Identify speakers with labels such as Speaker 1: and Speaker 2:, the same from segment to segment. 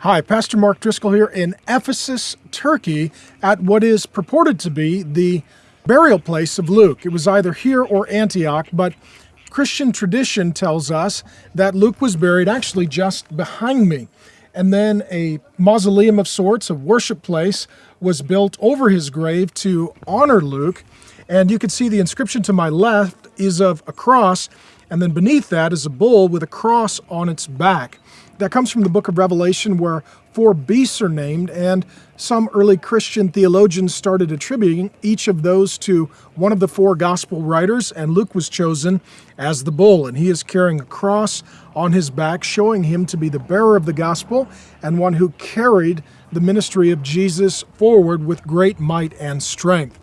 Speaker 1: Hi, Pastor Mark Driscoll here in Ephesus, Turkey, at what is purported to be the burial place of Luke. It was either here or Antioch, but Christian tradition tells us that Luke was buried actually just behind me. And then a mausoleum of sorts, a worship place, was built over his grave to honor Luke. And you can see the inscription to my left is of a cross, and then beneath that is a bull with a cross on its back. That comes from the book of Revelation where four beasts are named, and some early Christian theologians started attributing each of those to one of the four gospel writers, and Luke was chosen as the bull, and he is carrying a cross on his back, showing him to be the bearer of the gospel and one who carried the ministry of Jesus forward with great might and strength.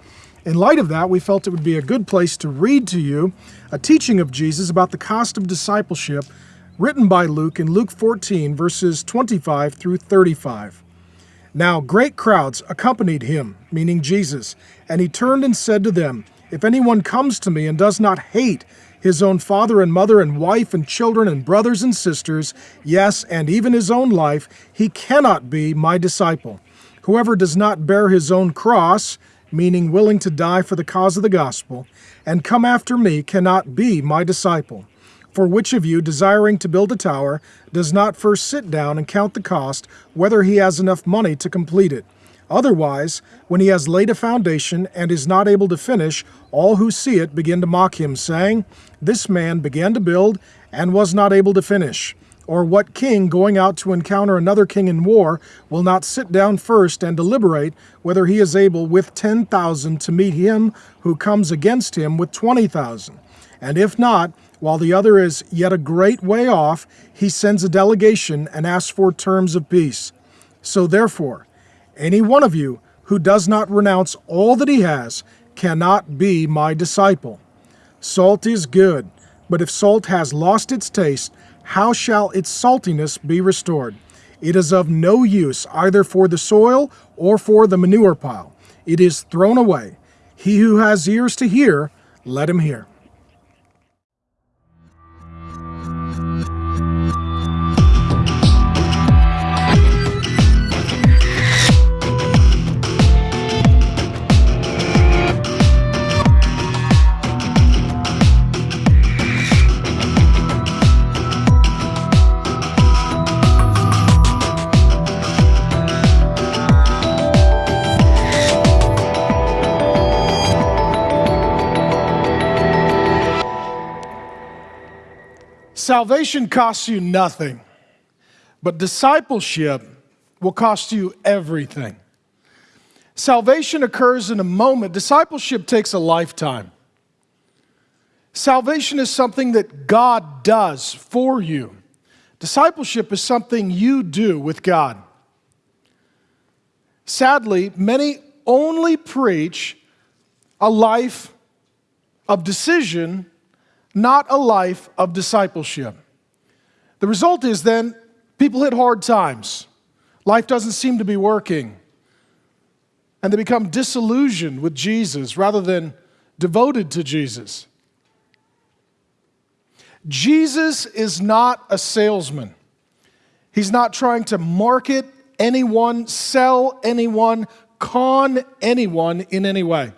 Speaker 1: In light of that, we felt it would be a good place to read to you a teaching of Jesus about the cost of discipleship written by Luke in Luke 14, verses 25 through 35. Now great crowds accompanied him, meaning Jesus, and he turned and said to them, If anyone comes to me and does not hate his own father and mother and wife and children and brothers and sisters, yes, and even his own life, he cannot be my disciple. Whoever does not bear his own cross, meaning willing to die for the cause of the gospel, and come after me cannot be my disciple. For which of you, desiring to build a tower, does not first sit down and count the cost, whether he has enough money to complete it? Otherwise, when he has laid a foundation and is not able to finish, all who see it begin to mock him, saying, This man began to build and was not able to finish. Or what king, going out to encounter another king in war, will not sit down first and deliberate whether he is able with ten thousand to meet him who comes against him with twenty thousand? And if not, while the other is yet a great way off, he sends a delegation and asks for terms of peace. So therefore, any one of you who does not renounce all that he has cannot be my disciple. Salt is good, but if salt has lost its taste, how shall its saltiness be restored? It is of no use either for the soil or for the manure pile. It is thrown away. He who has ears to hear, let him hear. Salvation costs you nothing, but discipleship will cost you everything. Salvation occurs in a moment, discipleship takes a lifetime. Salvation is something that God does for you. Discipleship is something you do with God. Sadly, many only preach a life of decision not a life of discipleship. The result is then people hit hard times. Life doesn't seem to be working. And they become disillusioned with Jesus rather than devoted to Jesus. Jesus is not a salesman. He's not trying to market anyone, sell anyone, con anyone in any way.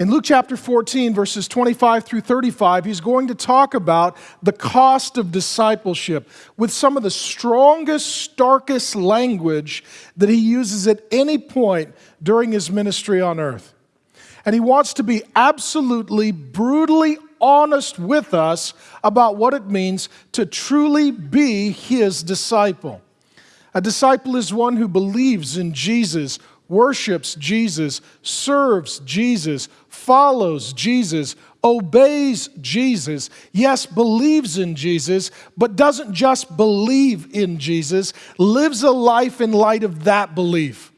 Speaker 1: In Luke chapter 14, verses 25 through 35, he's going to talk about the cost of discipleship with some of the strongest, starkest language that he uses at any point during his ministry on earth. And he wants to be absolutely, brutally honest with us about what it means to truly be his disciple. A disciple is one who believes in Jesus, worships Jesus, serves Jesus, follows Jesus, obeys Jesus, yes, believes in Jesus, but doesn't just believe in Jesus, lives a life in light of that belief.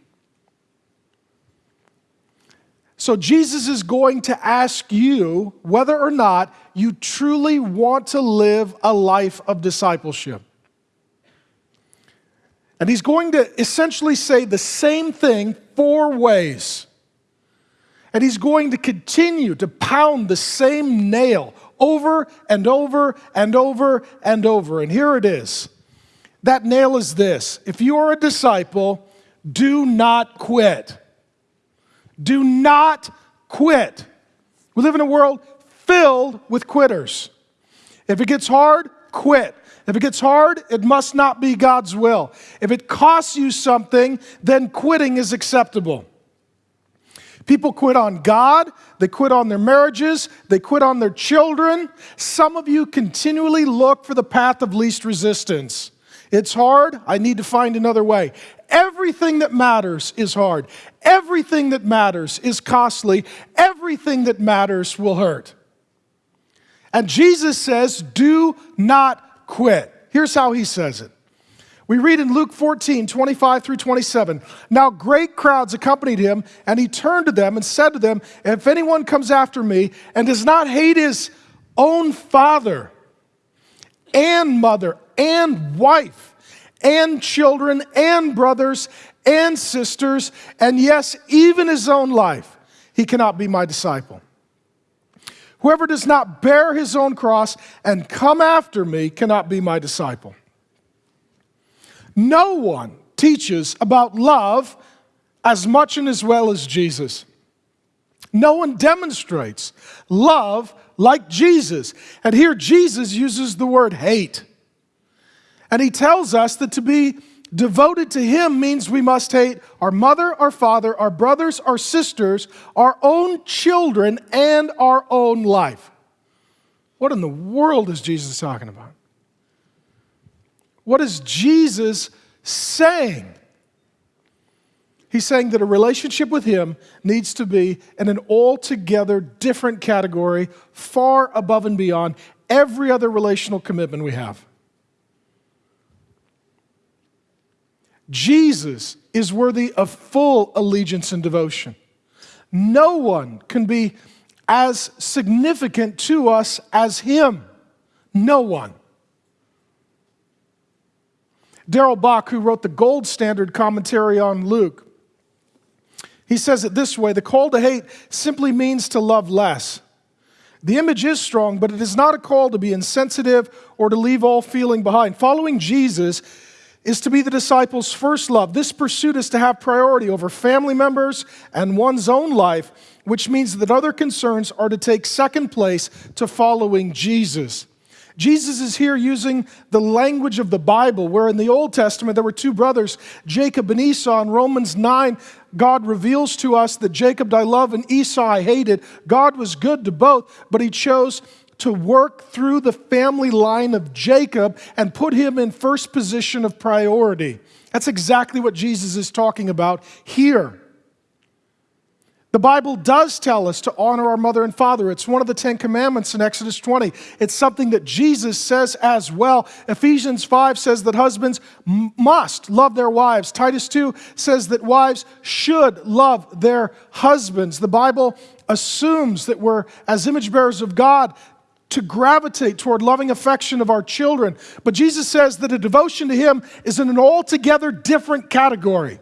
Speaker 1: So, Jesus is going to ask you whether or not you truly want to live a life of discipleship. And he's going to essentially say the same thing four ways. And he's going to continue to pound the same nail over and over and over and over. And here it is That nail is this if you are a disciple, do not quit. Do not quit. We live in a world filled with quitters. If it gets hard, quit. If it gets hard, it must not be God's will. If it costs you something, then quitting is acceptable. People quit on God, they quit on their marriages, they quit on their children. Some of you continually look for the path of least resistance. It's hard, I need to find another way. Everything that matters is hard. Everything that matters is costly. Everything that matters will hurt. And Jesus says, Do not quit. Here's how he says it. We read in Luke 14, 25 through 27. Now great crowds accompanied him, and he turned to them and said to them, If anyone comes after me and does not hate his own father and mother and wife and children and brothers and sisters, and yes, even his own life, he cannot be my disciple. Whoever does not bear his own cross and come after me cannot be my disciple. No one teaches about love as much and as well as Jesus. No one demonstrates love like Jesus. And here Jesus uses the word hate. And he tells us that to be devoted to him means we must hate our mother, our father, our brothers, our sisters, our own children, and our own life. What in the world is Jesus talking about? What is Jesus saying? He's saying that a relationship with Him needs to be in an altogether different category, far above and beyond every other relational commitment we have. Jesus is worthy of full allegiance and devotion. No one can be as significant to us as Him. No one. Darrell Bock, who wrote the gold standard commentary on Luke, he says it this way the call to hate simply means to love less. The image is strong, but it is not a call to be insensitive or to leave all feeling behind. Following Jesus is to be the disciples' first love. This pursuit is to have priority over family members and one's own life, which means that other concerns are to take second place to following Jesus. Jesus is here using the language of the Bible, where in the Old Testament there were two brothers, Jacob and Esau. In Romans 9, God reveals to us that Jacob I love and Esau I hated. God was good to both, but he chose to work through the family line of Jacob and put him in first position of priority. That's exactly what Jesus is talking about here. The Bible does tell us to honor our mother and father. It's one of the Ten Commandments in Exodus 20. It's something that Jesus says as well. Ephesians 5 says that husbands must love their wives. Titus 2 says that wives should love their husbands. The Bible assumes that we're, as image bearers of God, to gravitate toward loving affection of our children. But Jesus says that a devotion to Him is in an altogether different category.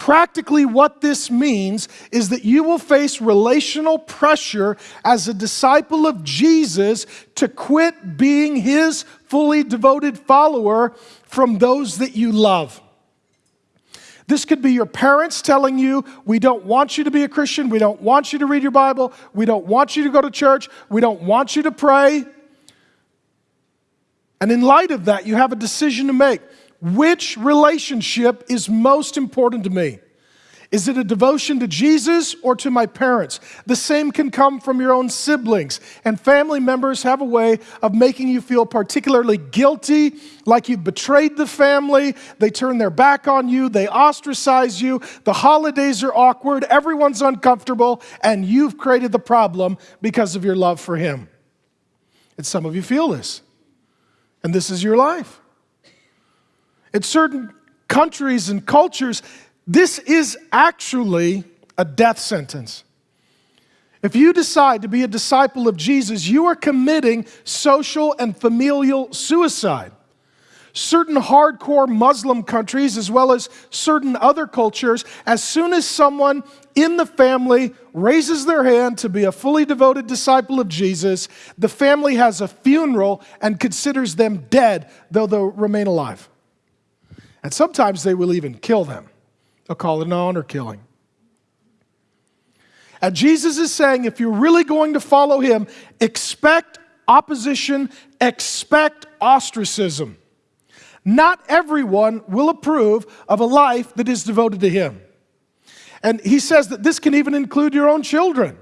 Speaker 1: Practically, what this means is that you will face relational pressure as a disciple of Jesus to quit being his fully devoted follower from those that you love. This could be your parents telling you, We don't want you to be a Christian. We don't want you to read your Bible. We don't want you to go to church. We don't want you to pray. And in light of that, you have a decision to make. Which relationship is most important to me? Is it a devotion to Jesus or to my parents? The same can come from your own siblings. And family members have a way of making you feel particularly guilty, like you've betrayed the family. They turn their back on you, they ostracize you. The holidays are awkward, everyone's uncomfortable, and you've created the problem because of your love for Him. And some of you feel this, and this is your life. In certain countries and cultures, this is actually a death sentence. If you decide to be a disciple of Jesus, you are committing social and familial suicide. certain hardcore Muslim countries, as well as certain other cultures, as soon as someone in the family raises their hand to be a fully devoted disciple of Jesus, the family has a funeral and considers them dead, though they'll remain alive. And sometimes they will even kill them. They'll call it an honor killing. And Jesus is saying if you're really going to follow him, expect opposition, expect ostracism. Not everyone will approve of a life that is devoted to Him. And He says that this can even include your own children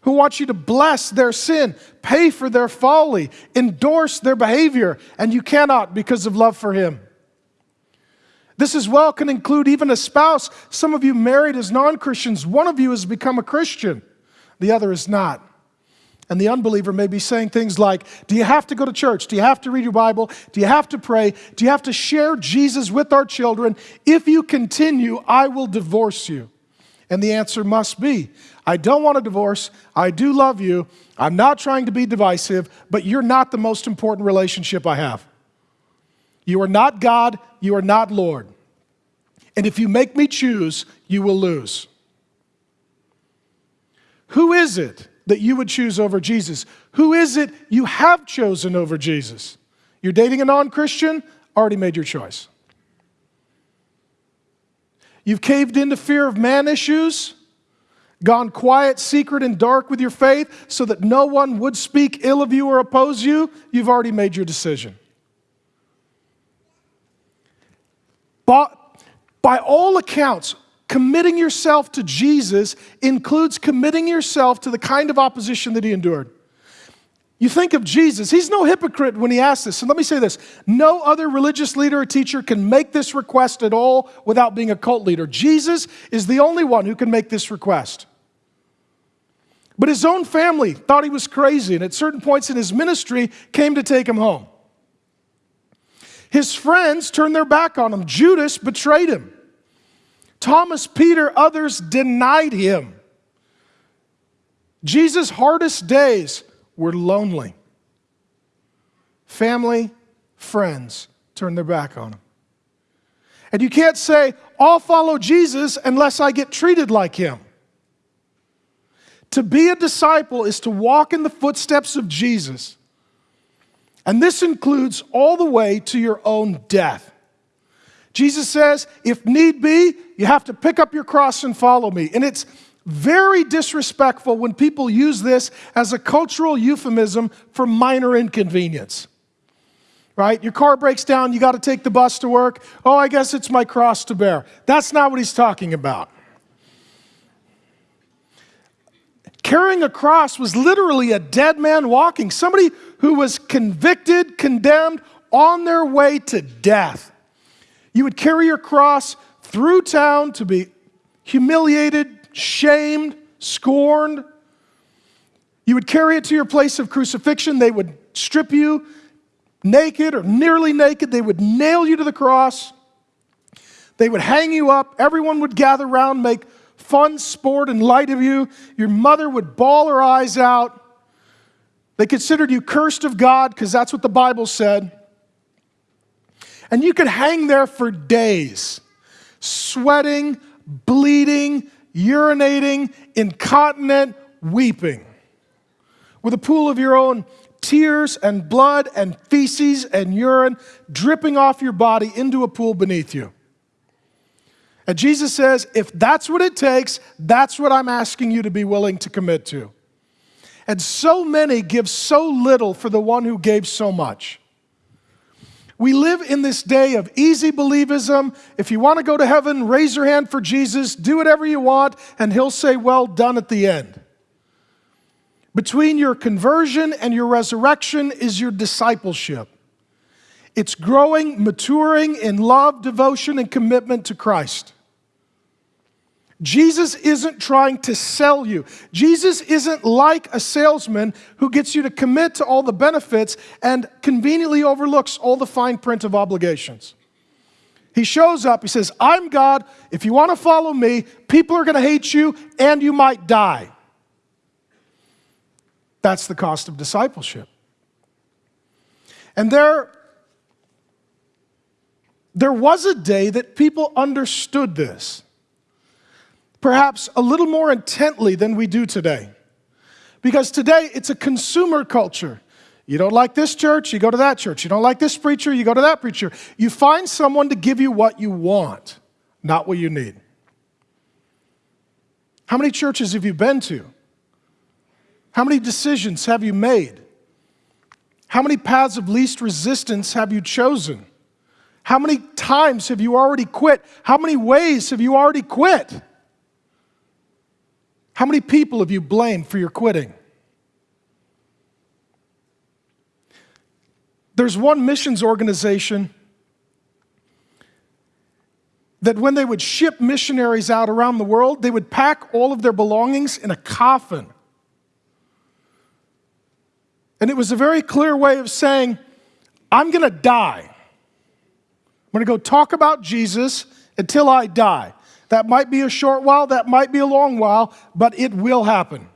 Speaker 1: who want you to bless their sin, pay for their folly, endorse their behavior, and you cannot because of love for Him. This as well can include even a spouse. Some of you married as non Christians, one of you has become a Christian, the other is not. And the unbeliever may be saying things like, Do you have to go to church? Do you have to read your Bible? Do you have to pray? Do you have to share Jesus with our children? If you continue, I will divorce you. And the answer must be, I don't want a divorce. I do love you. I'm not trying to be divisive, but you're not the most important relationship I have. You are not God. You are not Lord. And if you make me choose, you will lose. Who is it that you would choose over Jesus? Who is it you have chosen over Jesus? You're dating a non Christian, already made your choice. You've caved into fear of man issues, gone quiet, secret, and dark with your faith so that no one would speak ill of you or oppose you. You've already made your decision. But by all accounts, committing yourself to Jesus includes committing yourself to the kind of opposition that he endured. You think of Jesus, he's no hypocrite when he asks this. And let me say this no other religious leader or teacher can make this request at all without being a cult leader. Jesus is the only one who can make this request. But his own family thought he was crazy, and at certain points in his ministry came to take him home. His friends turned their back on him. Judas betrayed him. Thomas, Peter, others denied him. Jesus' hardest days were lonely. Family, friends turned their back on him. And you can't say, I'll follow Jesus unless I get treated like him. To be a disciple is to walk in the footsteps of Jesus. And this includes all the way to your own death. Jesus says, if need be, you have to pick up your cross and follow me. And it's very disrespectful when people use this as a cultural euphemism for minor inconvenience. Right? Your car breaks down, you got to take the bus to work. Oh, I guess it's my cross to bear. That's not what he's talking about. Carrying a cross was literally a dead man walking, somebody who was convicted, condemned, on their way to death. You would carry your cross through town to be humiliated, shamed, scorned. You would carry it to your place of crucifixion. They would strip you naked or nearly naked. They would nail you to the cross. They would hang you up. Everyone would gather around, make fun sport and light of you. Your mother would bawl her eyes out. They considered you cursed of God because that's what the Bible said. And you could hang there for days, sweating, bleeding, urinating, incontinent, weeping, with a pool of your own tears and blood and feces and urine dripping off your body into a pool beneath you. And Jesus says, if that's what it takes, that's what I'm asking you to be willing to commit to. And so many give so little for the one who gave so much. We live in this day of easy believism. If you want to go to heaven, raise your hand for Jesus, do whatever you want, and he'll say, Well done at the end. Between your conversion and your resurrection is your discipleship. It's growing, maturing in love, devotion, and commitment to Christ. Jesus isn't trying to sell you. Jesus isn't like a salesman who gets you to commit to all the benefits and conveniently overlooks all the fine print of obligations. He shows up, he says, I'm God. If you want to follow me, people are going to hate you and you might die. That's the cost of discipleship. And there There was a day that people understood this, perhaps a little more intently than we do today. Because today it's a consumer culture. You don't like this church, you go to that church. You don't like this preacher, you go to that preacher. You find someone to give you what you want, not what you need. How many churches have you been to? How many decisions have you made? How many paths of least resistance have you chosen? How many times have you already quit? How many ways have you already quit? How many people have you blamed for your quitting? There's one missions organization that when they would ship missionaries out around the world, they would pack all of their belongings in a coffin. And it was a very clear way of saying, I'm going to die. I'm going to go talk about Jesus until I die. That might be a short while, that might be a long while, but it will happen.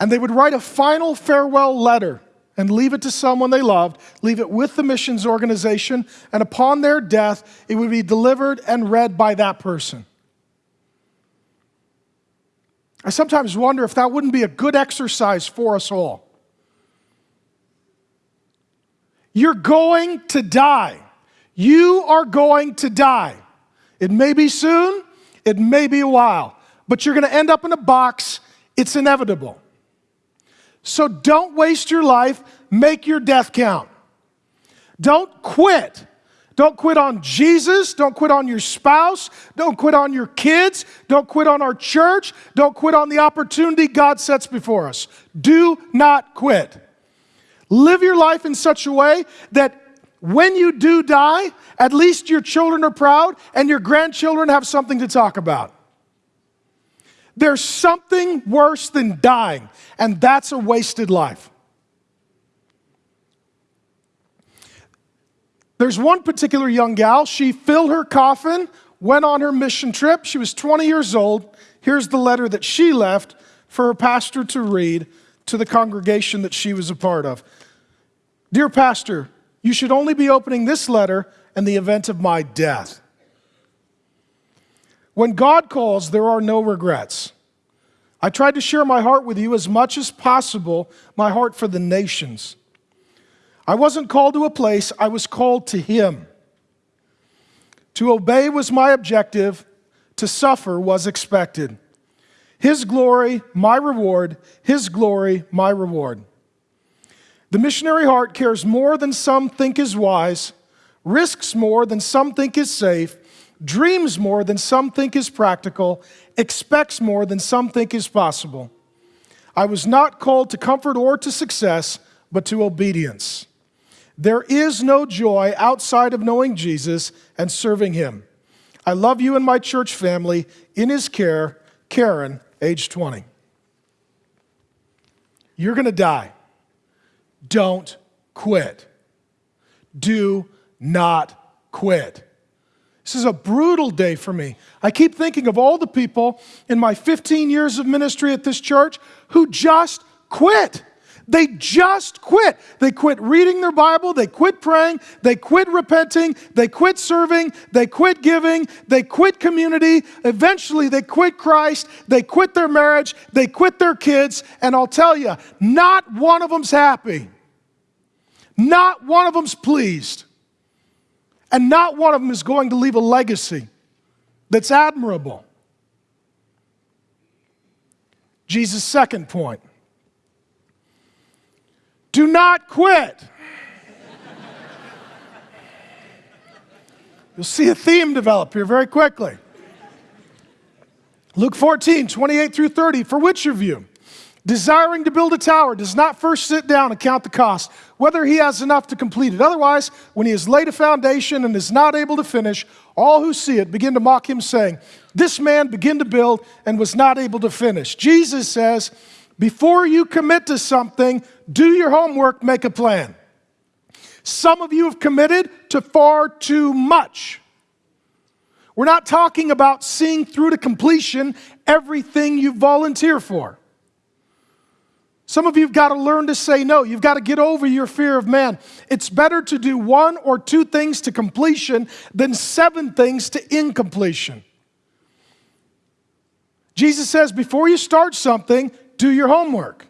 Speaker 1: And they would write a final farewell letter and leave it to someone they loved, leave it with the missions organization, and upon their death, it would be delivered and read by that person. I sometimes wonder if that wouldn't be a good exercise for us all. You're going to die. You are going to die. It may be soon, it may be a while, but you're going to end up in a box. It's inevitable. So don't waste your life, make your death count. Don't quit. Don't quit on Jesus. Don't quit on your spouse. Don't quit on your kids. Don't quit on our church. Don't quit on the opportunity God sets before us. Do not quit. Live your life in such a way that when you do die, at least your children are proud and your grandchildren have something to talk about. There's something worse than dying, and that's a wasted life. There's one particular young gal, she filled her coffin, went on her mission trip. She was 20 years old. Here's the letter that she left for her pastor to read to the congregation that she was a part of. Dear Pastor, you should only be opening this letter in the event of my death. When God calls, there are no regrets. I tried to share my heart with you as much as possible, my heart for the nations. I wasn't called to a place, I was called to Him. To obey was my objective, to suffer was expected. His glory, my reward, His glory, my reward. The missionary heart cares more than some think is wise, risks more than some think is safe, dreams more than some think is practical, expects more than some think is possible. I was not called to comfort or to success, but to obedience. There is no joy outside of knowing Jesus and serving Him. I love you and my church family. In His care, Karen, age 20. You're going to die. Don't quit. Do not quit. This is a brutal day for me. I keep thinking of all the people in my 15 years of ministry at this church who just quit. They just quit. They quit reading their Bible. They quit praying. They quit repenting. They quit serving. They quit giving. They quit community. Eventually, they quit Christ. They quit their marriage. They quit their kids. And I'll tell you, not one of them's happy. Not one of them's pleased. And not one of them is going to leave a legacy that's admirable. Jesus' second point do not quit. You'll see a theme develop here very quickly. Luke 14, 28 through 30. For which of you? Desiring to build a tower, does not first sit down and count the cost, whether he has enough to complete it. Otherwise, when he has laid a foundation and is not able to finish, all who see it begin to mock him, saying, This man began to build and was not able to finish. Jesus says, Before you commit to something, do your homework, make a plan. Some of you have committed to far too much. We're not talking about seeing through to completion everything you volunteer for. Some of you have got to learn to say no. You've got to get over your fear of man. It's better to do one or two things to completion than seven things to incompletion. Jesus says before you start something, do your homework.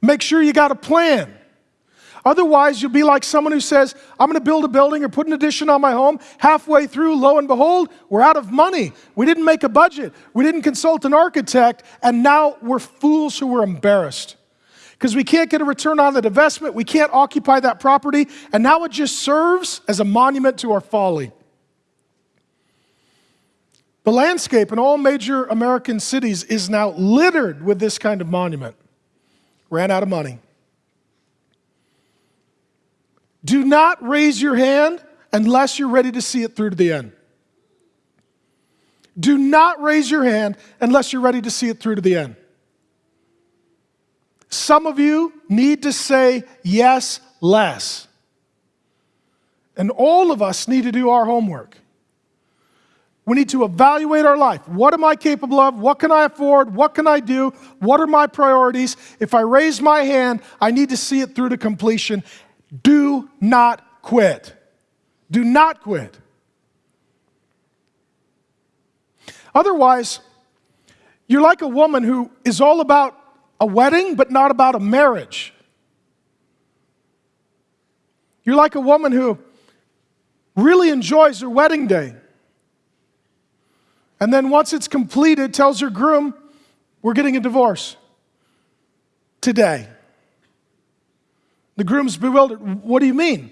Speaker 1: Make sure you got a plan. Otherwise, you'll be like someone who says, I'm going to build a building or put an addition on my home. Halfway through, lo and behold, we're out of money. We didn't make a budget. We didn't consult an architect. And now we're fools who were embarrassed because we can't get a return on the investment. We can't occupy that property. And now it just serves as a monument to our folly. The landscape in all major American cities is now littered with this kind of monument. Ran out of money. Do not raise your hand unless you're ready to see it through to the end. Do not raise your hand unless you're ready to see it through to the end. Some of you need to say yes less. And all of us need to do our homework. We need to evaluate our life. What am I capable of? What can I afford? What can I do? What are my priorities? If I raise my hand, I need to see it through to completion do not quit. Do not quit. Otherwise, you're like a woman who is all about a wedding, but not about a marriage. You're like a woman who really enjoys her wedding day. And then once it's completed, tells her groom, We're getting a divorce today. The groom's bewildered. What do you mean?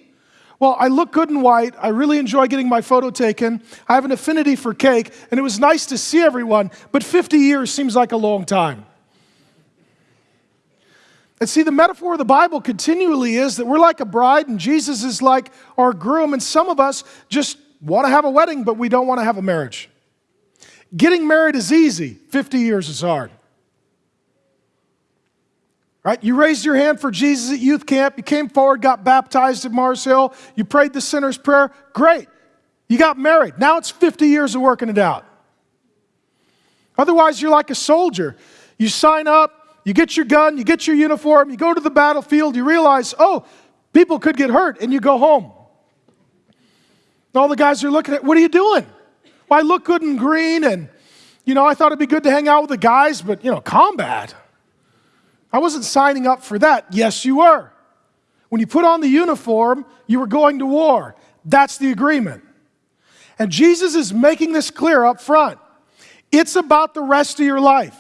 Speaker 1: Well, I look good in white. I really enjoy getting my photo taken. I have an affinity for cake, and it was nice to see everyone, but 50 years seems like a long time. And see, the metaphor of the Bible continually is that we're like a bride, and Jesus is like our groom, and some of us just want to have a wedding, but we don't want to have a marriage. Getting married is easy, 50 years is hard. Right? You raised your hand for Jesus at youth camp. You came forward, got baptized at Mars Hill. You prayed the sinner's prayer. Great. You got married. Now it's 50 years of working it out. Otherwise, you're like a soldier. You sign up, you get your gun, you get your uniform, you go to the battlefield, you realize, oh, people could get hurt, and you go home. all the guys are looking at, what are you doing? Well, I look good in green, and, you know, I thought it'd be good to hang out with the guys, but, you know, combat. I wasn't signing up for that. Yes, you were. When you put on the uniform, you were going to war. That's the agreement. And Jesus is making this clear up front. It's about the rest of your life.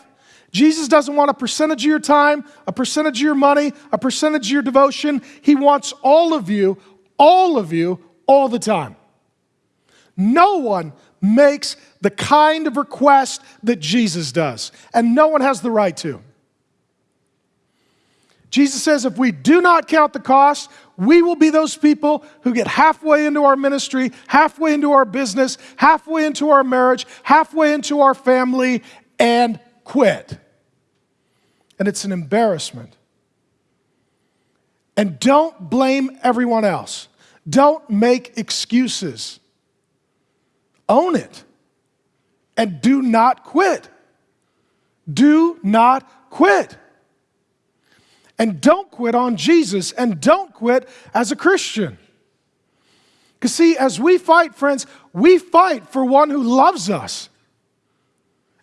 Speaker 1: Jesus doesn't want a percentage of your time, a percentage of your money, a percentage of your devotion. He wants all of you, all of you, all the time. No one makes the kind of request that Jesus does, and no one has the right to. Jesus says if we do not count the cost, we will be those people who get halfway into our ministry, halfway into our business, halfway into our marriage, halfway into our family, and quit. And it's an embarrassment. And don't blame everyone else. Don't make excuses. Own it. And do not quit. Do not quit. And don't quit on Jesus and don't quit as a Christian. Because, see, as we fight, friends, we fight for one who loves us.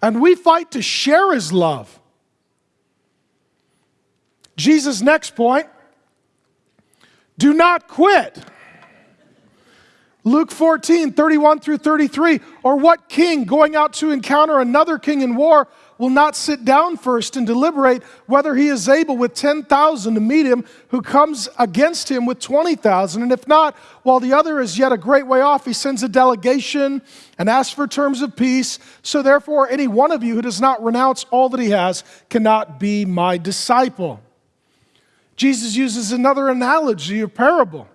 Speaker 1: And we fight to share his love. Jesus' next point do not quit. Luke 14, 31 through 33. Or what king going out to encounter another king in war will not sit down first and deliberate whether he is able with 10,000 to meet him who comes against him with 20,000. And if not, while the other is yet a great way off, he sends a delegation and asks for terms of peace. So therefore, any one of you who does not renounce all that he has cannot be my disciple. Jesus uses another analogy or parable.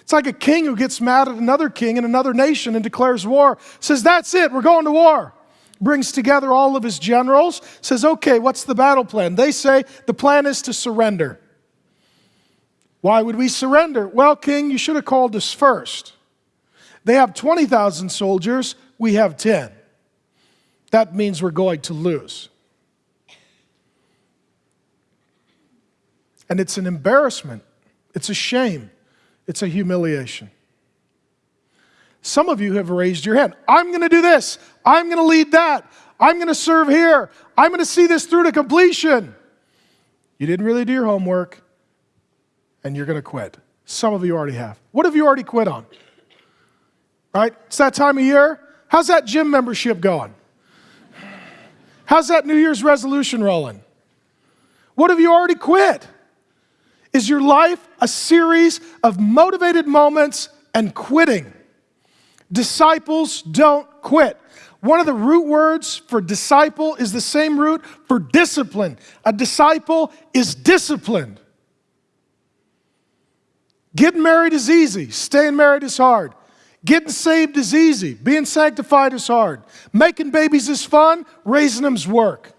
Speaker 1: It's like a king who gets mad at another king in another nation and declares war, says, That's it, we're going to war brings together all of his generals, says, Okay, what's the battle plan? They say the plan is to surrender. Why would we surrender? Well, King, you should have called us first. They have 20,000 soldiers, we have 10. That means we're going to lose. And it's an embarrassment, it's a shame, it's a humiliation. Some of you have raised your hand. I'm going to do this. I'm going to lead that. I'm going to serve here. I'm going to see this through to completion. You didn't really do your homework, and you're going to quit. Some of you already have. What have you already quit on? Right? It's that time of year. How's that gym membership going? How's that New Year's resolution rolling? What have you already quit? Is your life a series of motivated moments and quitting? Disciples don't quit. One of the root words for disciple is the same root for discipline. A disciple is disciplined. Getting married is easy, staying married is hard. Getting saved is easy, being sanctified is hard. Making babies is fun, raising them's work.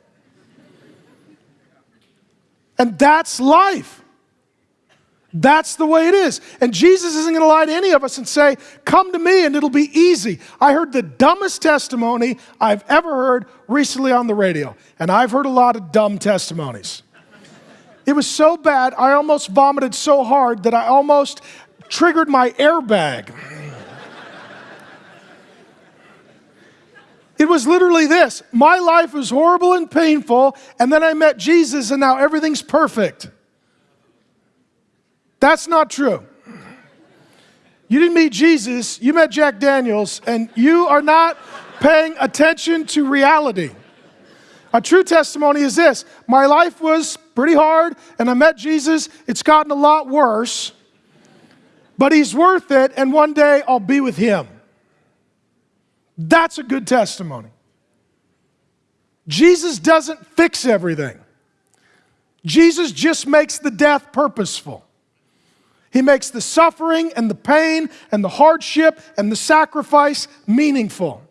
Speaker 1: And that's life. That's the way it is. And Jesus isn't going to lie to any of us and say, Come to me and it'll be easy. I heard the dumbest testimony I've ever heard recently on the radio. And I've heard a lot of dumb testimonies. It was so bad, I almost vomited so hard that I almost triggered my airbag. It was literally this my life was horrible and painful, and then I met Jesus, and now everything's perfect. That's not true. You didn't meet Jesus, you met Jack Daniels, and you are not paying attention to reality. A true testimony is this my life was pretty hard, and I met Jesus. It's gotten a lot worse, but He's worth it, and one day I'll be with Him. That's a good testimony. Jesus doesn't fix everything, Jesus just makes the death purposeful. He makes the suffering and the pain and the hardship and the sacrifice meaningful.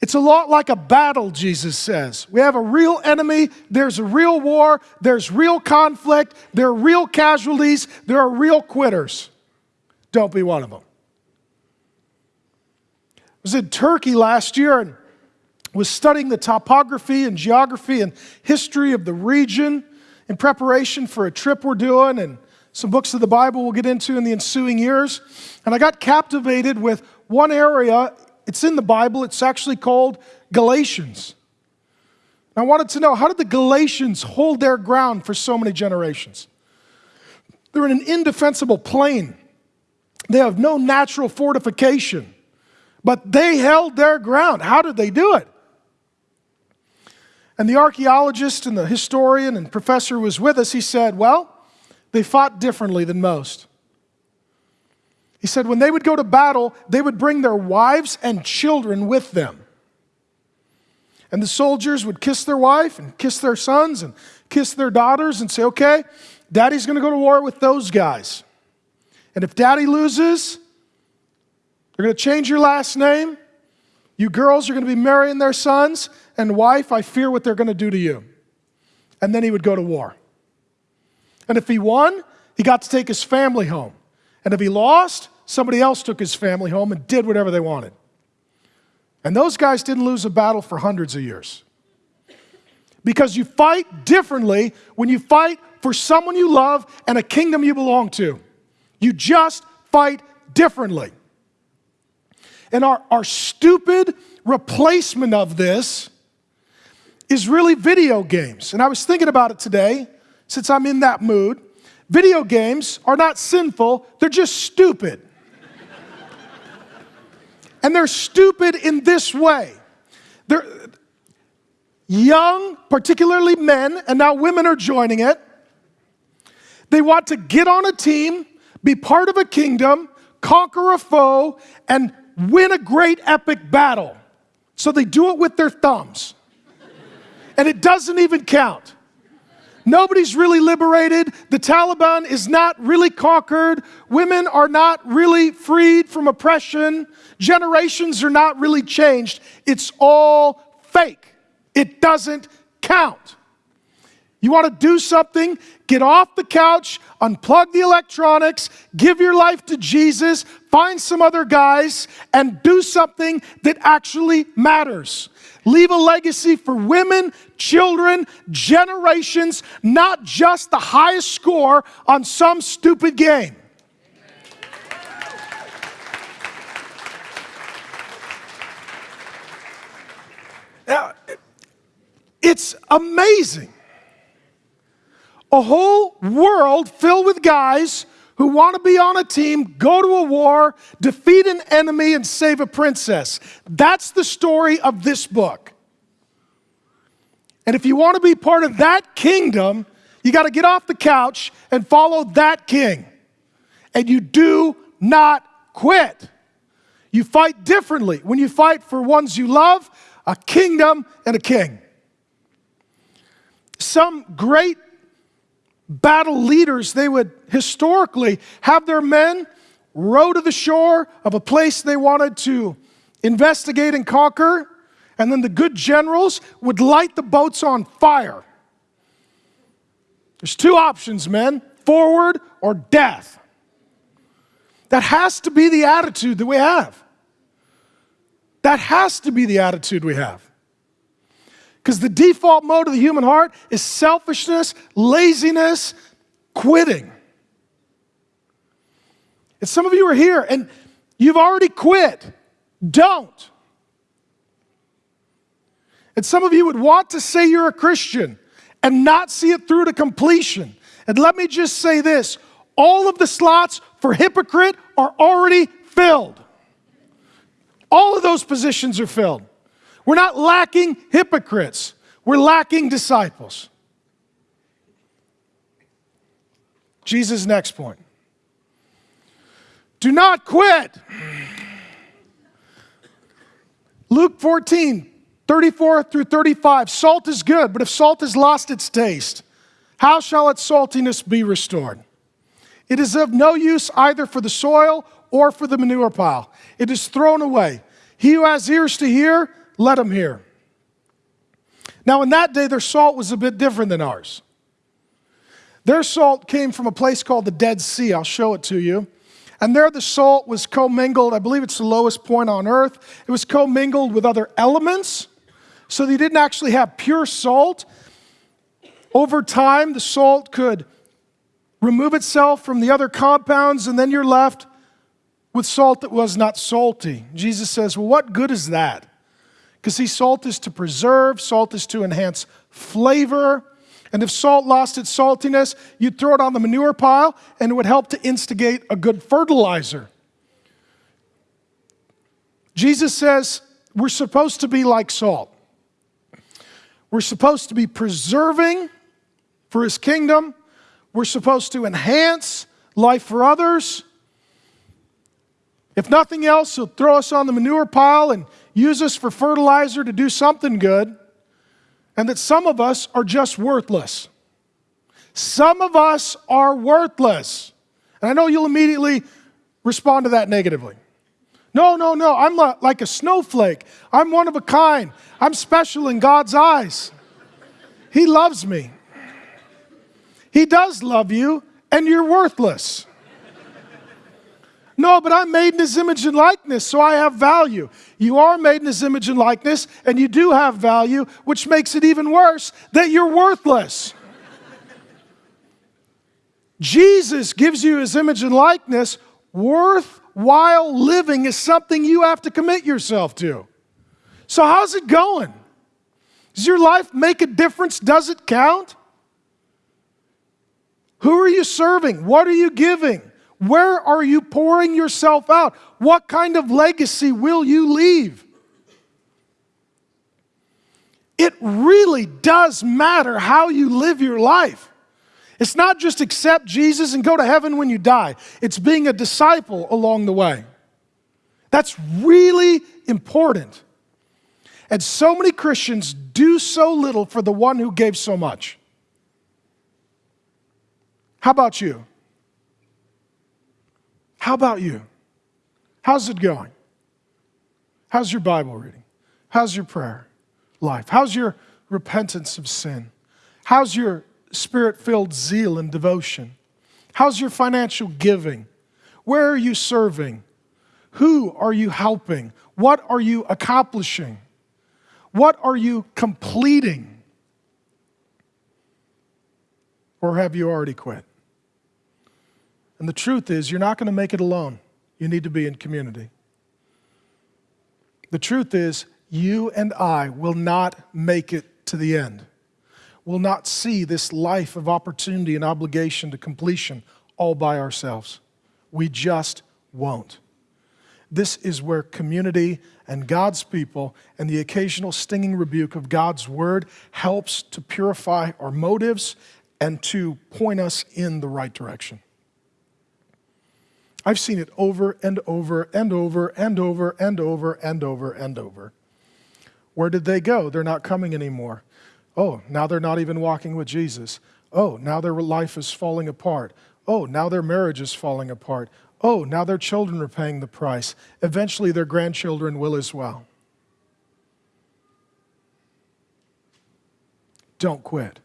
Speaker 1: It's a lot like a battle, Jesus says. We have a real enemy, there's a real war, there's real conflict, there are real casualties, there are real quitters. Don't be one of them. I was in Turkey last year and was studying the topography and geography and history of the region in preparation for a trip we're doing and some books of the Bible we'll get into in the ensuing years. And I got captivated with one area. It's in the Bible, it's actually called Galatians. I wanted to know how did the Galatians hold their ground for so many generations? They're in an indefensible plain. They have no natural fortification, but they held their ground. How did they do it? And the archaeologist and the historian and professor who was with us, he said, Well, they fought differently than most. He said, when they would go to battle, they would bring their wives and children with them. And the soldiers would kiss their wife and kiss their sons and kiss their daughters and say, Okay, daddy's gonna go to war with those guys. And if daddy loses, they're gonna change your last name. You girls are gonna be marrying their sons, and wife, I fear what they're going to do to you. And then he would go to war. And if he won, he got to take his family home. And if he lost, somebody else took his family home and did whatever they wanted. And those guys didn't lose a battle for hundreds of years. Because you fight differently when you fight for someone you love and a kingdom you belong to. You just fight differently. And our, our stupid replacement of this is really video games. And I was thinking about it today, since I'm in that mood. Video games are not sinful, they're just stupid. and they're stupid in this way. They're young, particularly men, and now women are joining it. They want to get on a team, be part of a kingdom, conquer a foe, and win a great epic battle. So they do it with their thumbs and it doesn't even count. Nobody's really liberated. The Taliban is not really conquered. Women are not really freed from oppression. Generations are not really changed. It's all fake. It doesn't count. You want to do something? Get off the couch, unplug the electronics, give your life to Jesus, find some other guys, and do something that actually matters. Leave a legacy for women, children, generations, not just the highest score on some stupid game. Now, it's amazing a whole world filled with guys who want to be on a team, go to a war, defeat an enemy, and save a princess. That's the story of this book. And if you want to be part of that kingdom, you got to get off the couch and follow that king. And you do not quit. You fight differently when you fight for ones you love, a kingdom, and a king. Some great battle leaders, they would historically have their men row to the shore of a place they wanted to investigate and conquer, and then the good generals would light the boats on fire. There's two options, men forward or death. That has to be the attitude that we have. That has to be the attitude we have. Because the default mode of the human heart is selfishness, laziness, quitting. And some of you are here and you've already quit. Don't. And some of you would want to say you're a Christian and not see it through to completion. And let me just say this all of the slots for hypocrite are already filled. All of those positions are filled. We're not lacking hypocrites, we're lacking disciples. Jesus' next point. Do not quit. Luke 14, 34 through 35. Salt is good, but if salt has lost its taste, how shall its saltiness be restored? It is of no use either for the soil or for the manure pile. It is thrown away. He who has ears to hear, let them hear. Now, in that day, their salt was a bit different than ours. Their salt came from a place called the Dead Sea. I'll show it to you. And there, the salt was commingled. I believe it's the lowest point on earth. It was commingled with other elements. So they didn't actually have pure salt. Over time, the salt could remove itself from the other compounds, and then you're left with salt that was not salty. Jesus says, Well, what good is that? Because see, salt is to preserve, salt is to enhance flavor. And if salt lost its saltiness, you'd throw it on the manure pile and it would help to instigate a good fertilizer. Jesus says we're supposed to be like salt. We're supposed to be preserving for his kingdom. We're supposed to enhance life for others. If nothing else, he'll throw us on the manure pile and use us for fertilizer to do something good, and that some of us are just worthless. Some of us are worthless. And I know you'll immediately respond to that negatively. No, no, no, I'm like a snowflake. I'm one of a kind. I'm special in God's eyes. He loves me. He does love you, and you're worthless. No, but I'm made in his image and likeness, so I have value. You are made in his image and likeness, and you do have value, which makes it even worse that you're worthless. Jesus gives you his image and likeness. Worthwhile living is something you have to commit yourself to. So, how's it going? Does your life make a difference? Does it count? Who are you serving? What are you giving? Where are you pouring yourself out? What kind of legacy will you leave? It really does matter how you live your life. It's not just accept Jesus and go to heaven when you die, it's being a disciple along the way. That's really important. And so many Christians do so little for the one who gave so much. How about you? How about you? How's it going? How's your Bible reading? How's your prayer life? How's your repentance of sin? How's your spirit filled zeal and devotion? How's your financial giving? Where are you serving? Who are you helping? What are you accomplishing? What are you completing? Or have you already quit? And the truth is, you're not going to make it alone. You need to be in community. The truth is, you and I will not make it to the end. We'll not see this life of opportunity and obligation to completion all by ourselves. We just won't. This is where community and God's people and the occasional stinging rebuke of God's word helps to purify our motives and to point us in the right direction. I've seen it over and over and over and over and over and over and over. Where did they go? They're not coming anymore. Oh, now they're not even walking with Jesus. Oh, now their life is falling apart. Oh, now their marriage is falling apart. Oh, now their children are paying the price. Eventually, their grandchildren will as well. Don't quit.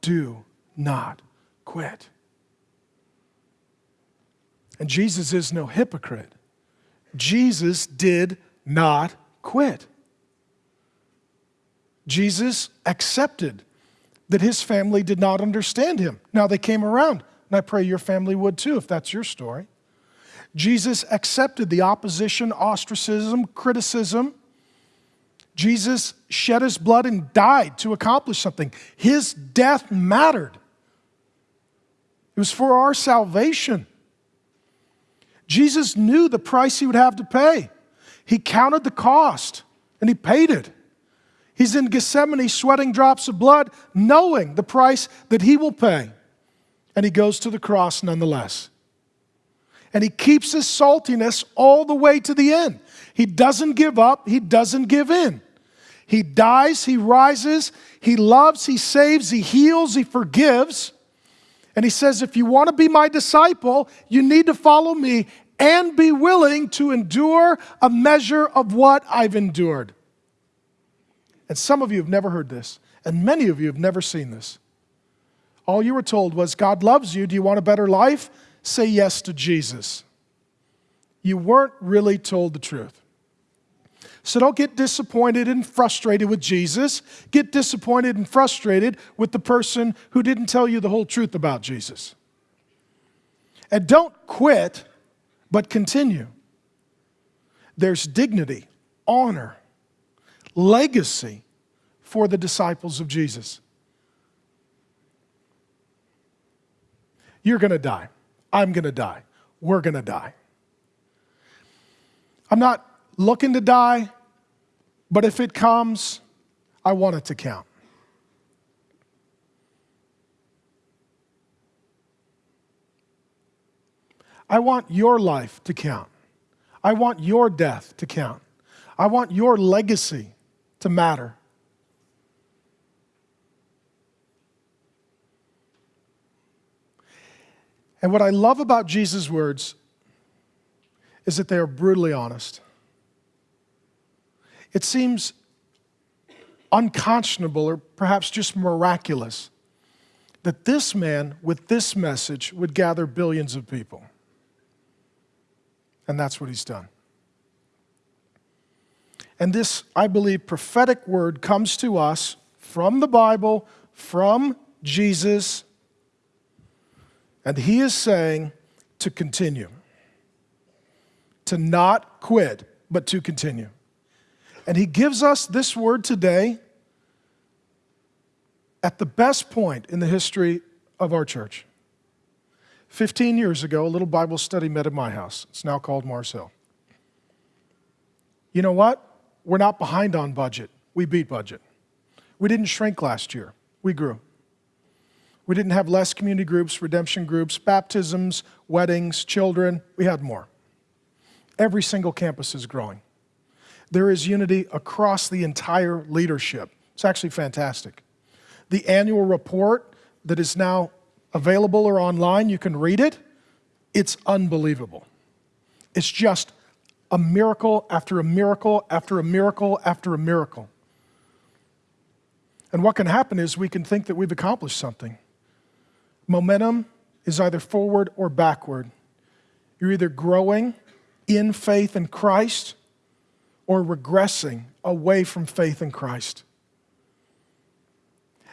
Speaker 1: Do not quit. And Jesus is no hypocrite. Jesus did not quit. Jesus accepted that his family did not understand him. Now they came around, and I pray your family would too if that's your story. Jesus accepted the opposition, ostracism, criticism. Jesus shed his blood and died to accomplish something. His death mattered. It was for our salvation. Jesus knew the price he would have to pay. He counted the cost and he paid it. He's in Gethsemane sweating drops of blood, knowing the price that he will pay. And he goes to the cross nonetheless. And he keeps his saltiness all the way to the end. He doesn't give up, he doesn't give in. He dies, he rises, he loves, he saves, he heals, he forgives. And he says, if you want to be my disciple, you need to follow me and be willing to endure a measure of what I've endured. And some of you have never heard this, and many of you have never seen this. All you were told was, God loves you. Do you want a better life? Say yes to Jesus. You weren't really told the truth. So don't get disappointed and frustrated with Jesus. Get disappointed and frustrated with the person who didn't tell you the whole truth about Jesus. And don't quit, but continue. There's dignity, honor, legacy for the disciples of Jesus. You're going to die. I'm going to die. We're going to die. I'm not looking to die, but if it comes, I want it to count. I want your life to count. I want your death to count. I want your legacy to matter. And what I love about Jesus' words is that they are brutally honest. It seems unconscionable or perhaps just miraculous that this man with this message would gather billions of people. And that's what he's done. And this, I believe, prophetic word comes to us from the Bible, from Jesus. And he is saying to continue, to not quit, but to continue. And he gives us this word today at the best point in the history of our church. 15 years ago, a little Bible study met at my house. It's now called Mars Hill. You know what? We're not behind on budget. We beat budget. We didn't shrink last year. We grew. We didn't have less community groups, redemption groups, baptisms, weddings, children. We had more. Every single campus is growing. There is unity across the entire leadership. It's actually fantastic. The annual report that is now available or online, you can read it. It's unbelievable. It's just a miracle after a miracle after a miracle after a miracle. And what can happen is we can think that we've accomplished something. Momentum is either forward or backward. You're either growing in faith in Christ or regressing away from faith in Christ.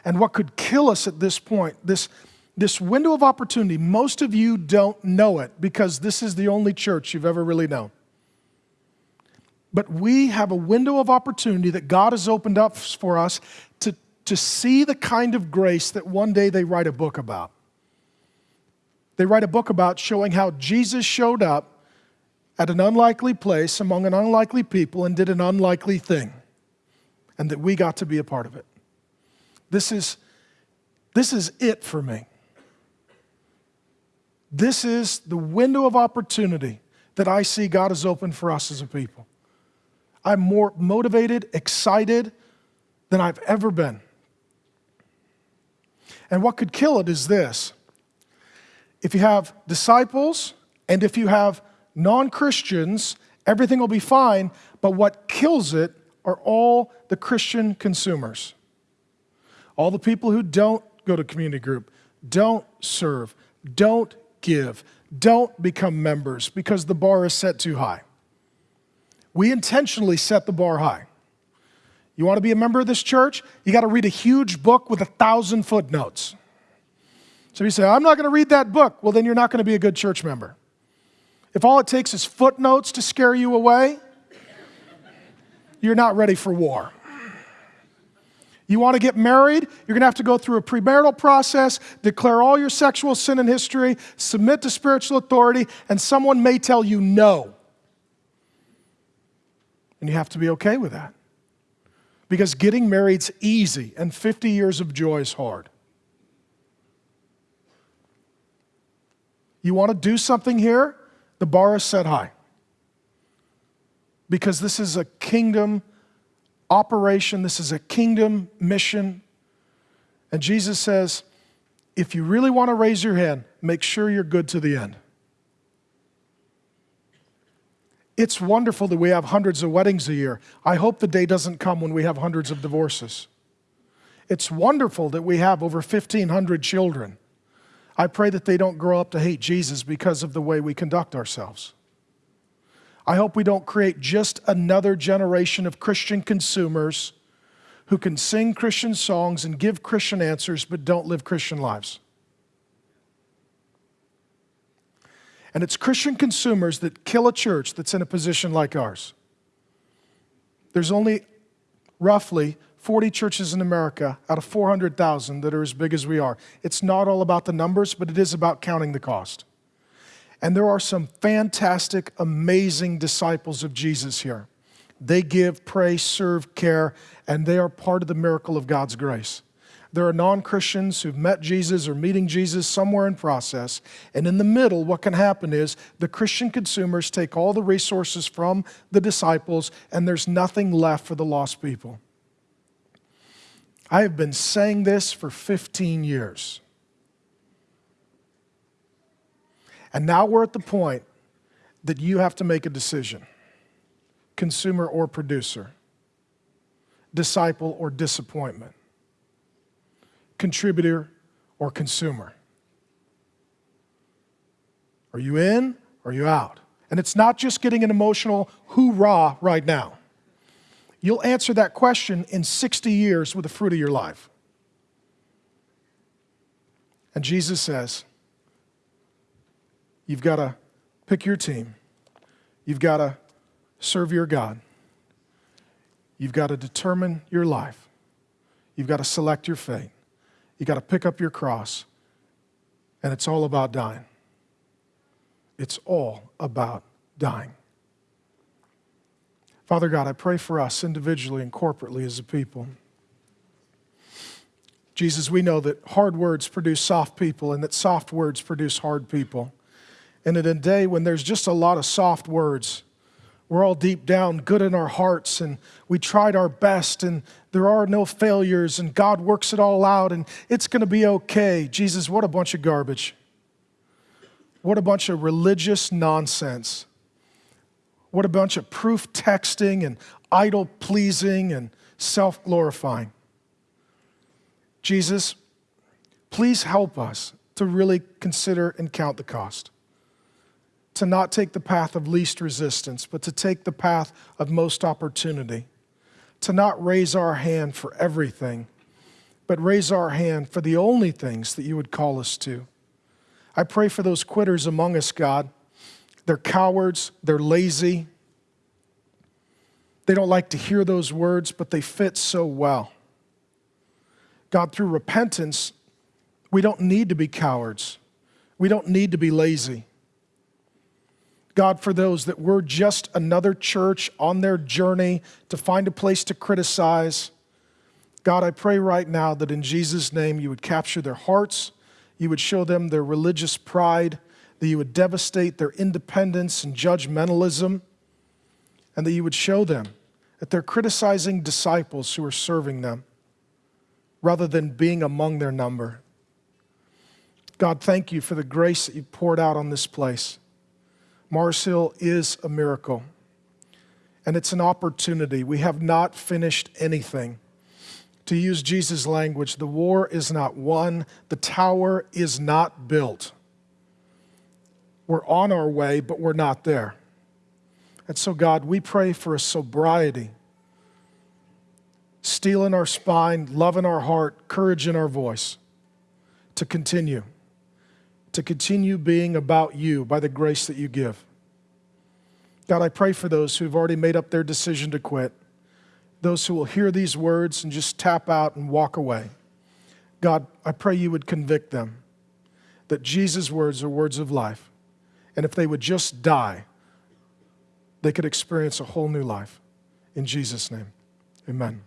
Speaker 1: And what could kill us at this point, this, this window of opportunity, most of you don't know it because this is the only church you've ever really known. But we have a window of opportunity that God has opened up for us to, to see the kind of grace that one day they write a book about. They write a book about showing how Jesus showed up at an unlikely place among an unlikely people and did an unlikely thing, and that we got to be a part of it. This is, this is it for me. This is the window of opportunity that I see God has opened for us as a people. I'm more motivated, excited than I've ever been. And what could kill it is this if you have disciples and if you have non Christians, everything will be fine. But what kills it are all the Christian consumers. All the people who don't go to community group, don't serve, don't give, don't become members because the bar is set too high. We intentionally set the bar high. You want to be a member of this church? You got to read a huge book with a thousand footnotes. So you say, I'm not going to read that book. Well, then you're not going to be a good church member. If all it takes is footnotes to scare you away, you're not ready for war. You want to get married? You're going to have to go through a premarital process, declare all your sexual sin and history, submit to spiritual authority, and someone may tell you no. And you have to be okay with that. Because getting married's easy, and 50 years of joy is hard. You want to do something here? The bar is set high. Because this is a kingdom operation, this is a kingdom mission. And Jesus says, if you really want to raise your hand, make sure you're good to the end. It's wonderful that we have hundreds of weddings a year. I hope the day doesn't come when we have hundreds of divorces. It's wonderful that we have over 1,500 children. I pray that they don't grow up to hate Jesus because of the way we conduct ourselves. I hope we don't create just another generation of Christian consumers who can sing Christian songs and give Christian answers but don't live Christian lives. And it's Christian consumers that kill a church that's in a position like ours. There's only roughly 40 churches in America out of 400,000 that are as big as we are. It's not all about the numbers, but it is about counting the cost. And there are some fantastic, amazing disciples of Jesus here. They give, pray, serve, care, and they are part of the miracle of God's grace. There are non Christians who've met Jesus or meeting Jesus somewhere in process. And in the middle, what can happen is the Christian consumers take all the resources from the disciples, and there's nothing left for the lost people. I have been saying this for 15 years. And now we're at the point that you have to make a decision consumer or producer, disciple or disappointment, contributor or consumer. Are you in or are you out? And it's not just getting an emotional hoorah right now. You'll answer that question in 60 years with the fruit of your life. And Jesus says, You've got to pick your team, you've got to serve your God, you've got to determine your life, you've got to select your fate, you've got to pick up your cross, and it's all about dying. It's all about dying. Father God, I pray for us individually and corporately as a people. Jesus, we know that hard words produce soft people and that soft words produce hard people. And in a day when there's just a lot of soft words, we're all deep down good in our hearts and we tried our best and there are no failures and God works it all out and it's going to be okay. Jesus, what a bunch of garbage. What a bunch of religious nonsense. What a bunch of proof texting and idol pleasing and self glorifying. Jesus, please help us to really consider and count the cost. To not take the path of least resistance, but to take the path of most opportunity. To not raise our hand for everything, but raise our hand for the only things that you would call us to. I pray for those quitters among us, God. They're cowards, they're lazy. They don't like to hear those words, but they fit so well. God, through repentance, we don't need to be cowards. We don't need to be lazy. God, for those that we're just another church on their journey to find a place to criticize, God, I pray right now that in Jesus' name you would capture their hearts, you would show them their religious pride, that you would devastate their independence and judgmentalism, and that you would show them that they're criticizing disciples who are serving them rather than being among their number. God, thank you for the grace that you poured out on this place. Mars Hill is a miracle, and it's an opportunity. We have not finished anything. To use Jesus' language, the war is not won, the tower is not built. We're on our way, but we're not there. And so, God, we pray for a sobriety, steel in our spine, love in our heart, courage in our voice to continue, to continue being about you by the grace that you give. God, I pray for those who've already made up their decision to quit, those who will hear these words and just tap out and walk away. God, I pray you would convict them that Jesus' words are words of life and if they would just die, they could experience a whole new life. In Jesus' name, amen.